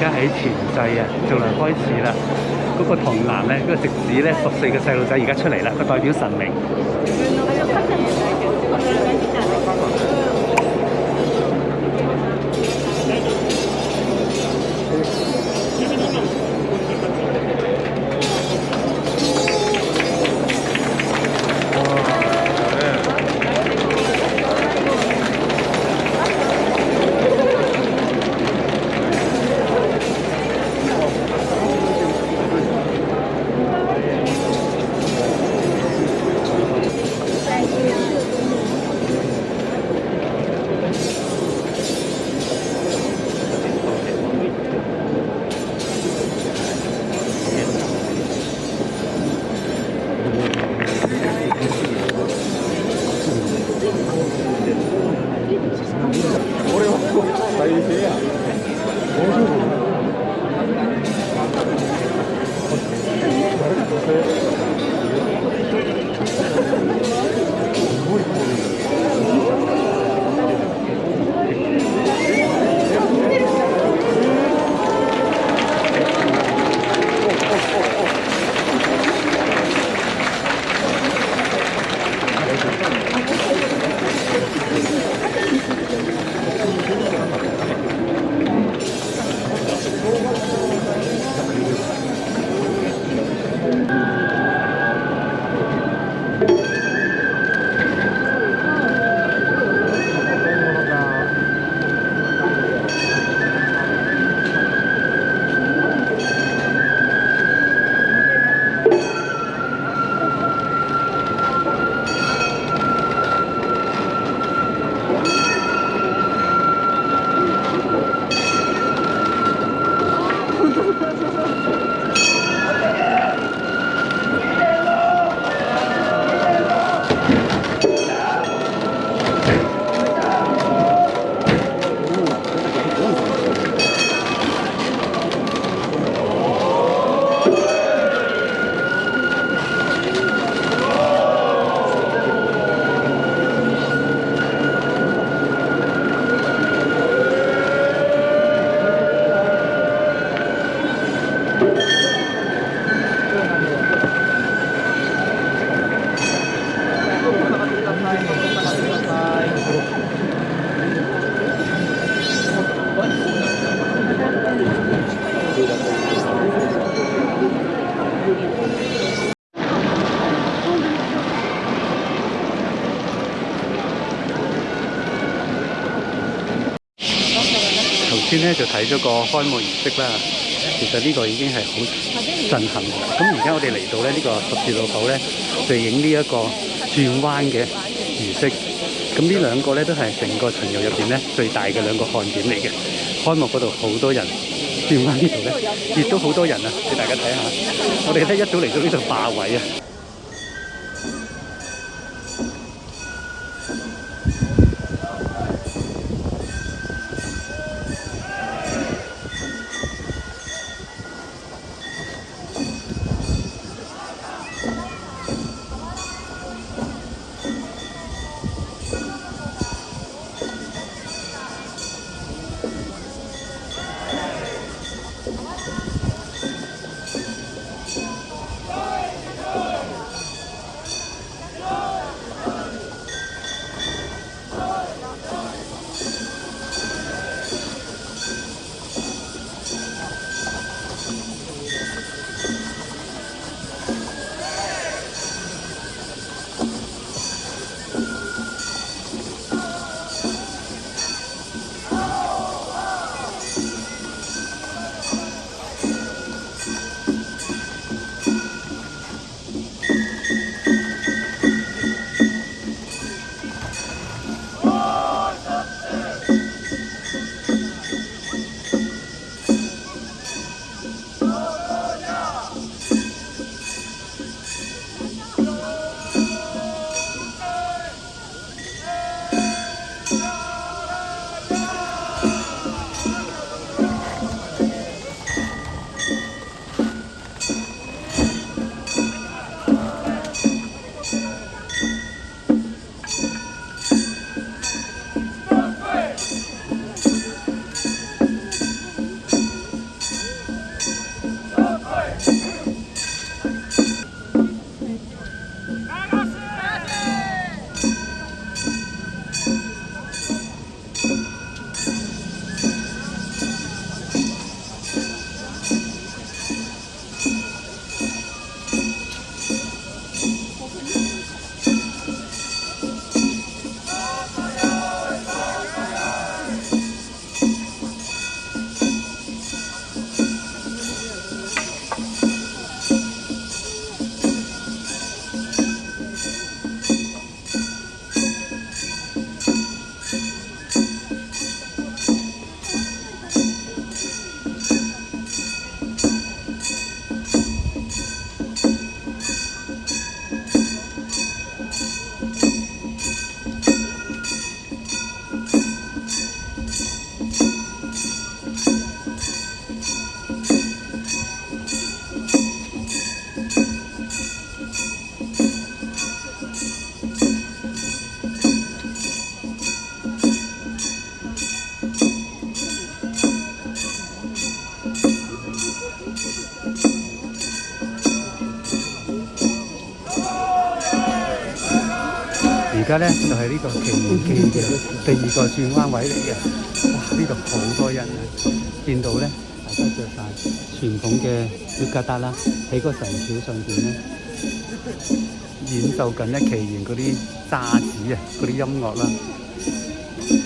而家喺前制啊，就嚟開始啦。嗰個童男咧，嗰個食子咧，十四個細路仔而家出嚟啦，佢代表神明。睇咗個開幕儀式啦，其實呢個已經係好震撼嘅。咁而家我哋嚟到咧呢個十字路口咧，就影呢一個轉彎嘅儀式。咁呢兩個咧都係成個巡遊入邊咧最大嘅兩個看點嚟嘅。開幕嗰度好多人，轉彎呢度咧亦都好多人啊！俾大家睇下，我哋咧一早嚟到呢度霸位啊！而家咧就係呢個奇緣記嘅第二個轉彎位嚟嘅，哇！呢度好多人啊，見到咧大家着著曬傳統嘅竹架搭啦，喺個神橋上邊咧演奏緊咧奇緣嗰啲渣子啊，嗰啲音樂啦。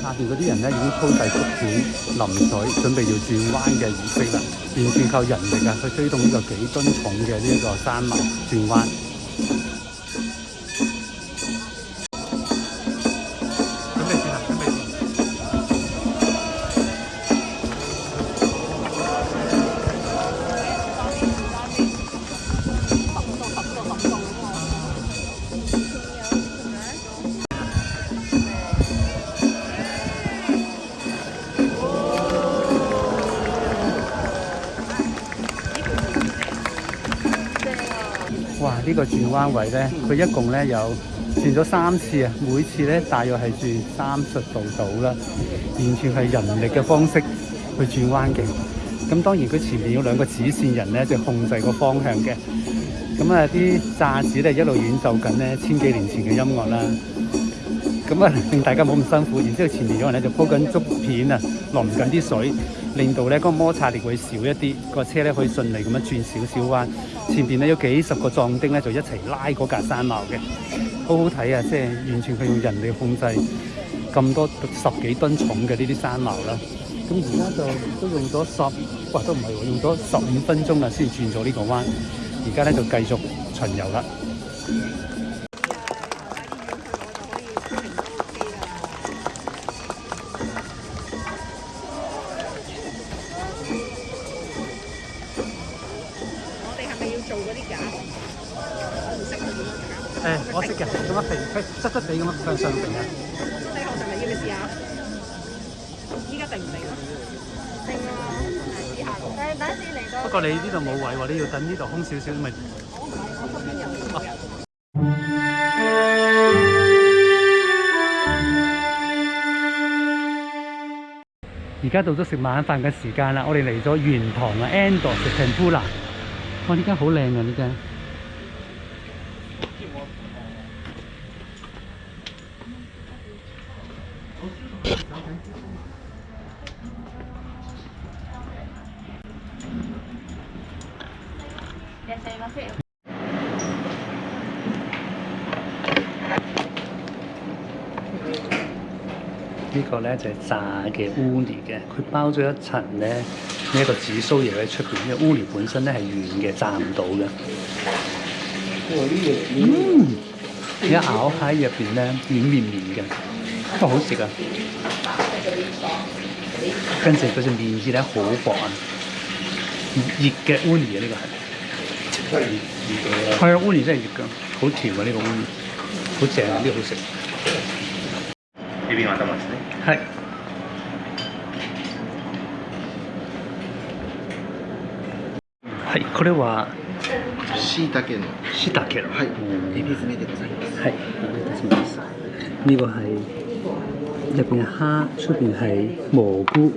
下邊嗰啲人咧已經鋪曬竹片臨水，準備要轉彎嘅儀式啦，完全靠人力啊去推動呢個幾噸重嘅呢個山脈轉彎。呢個轉彎位咧，佢一共咧有轉咗三次啊！每次咧大約係轉三十度度啦，完全係人力嘅方式去轉彎嘅。咁當然佢前面有兩個指線人咧，就控制個方向嘅。咁啊，啲炸子咧一路演奏緊咧千幾年前嘅音樂啦。咁啊，令 大家冇咁辛苦。然之後前面有人咧就鋪緊竹片啊，淋緊啲水。令到咧嗰個摩擦力會少一啲，個車咧可以順利咁樣轉少少彎。前邊咧有幾十個撞丁咧就一齊拉嗰架山貓嘅，好好睇啊！即係完全係用人力控制咁多十幾噸重嘅呢啲山貓啦。咁而家就都用咗十，哇都唔係喎，用咗十五分鐘啦先轉咗呢個彎。而家咧就繼續巡遊啦。咁乜肥？塞塞地咁樣上上嚟嘅。梳得好上嚟要你試下。依家定唔定咯？定啊！第一嚟。不過你呢度冇位喎，你要等呢度空少少咪。我唔係，我邊有。而家到咗食晚飯嘅時間啦，我哋嚟咗元堂啊 Endor 食平菇 a 哇！呢间好靚啊，呢间。呢個咧就係炸嘅烏尼嘅，佢包咗一層咧呢一個紫蘇葉喺出邊，因為烏尼本身咧係軟嘅，炸唔到嘅。嗯，一咬喺入邊咧軟綿綿嘅，都好食啊！跟住佢只面紙咧好薄啊，熱嘅烏尼啊呢個係，係啊烏尼真係熱㗎，好甜啊呢個烏尼，好正啊呢個好食。頭ですねはいはいこれはしいたけのしいたけのはいエビ詰めでございますはいお願いいたします呢個係入邊係出邊係蘑菇。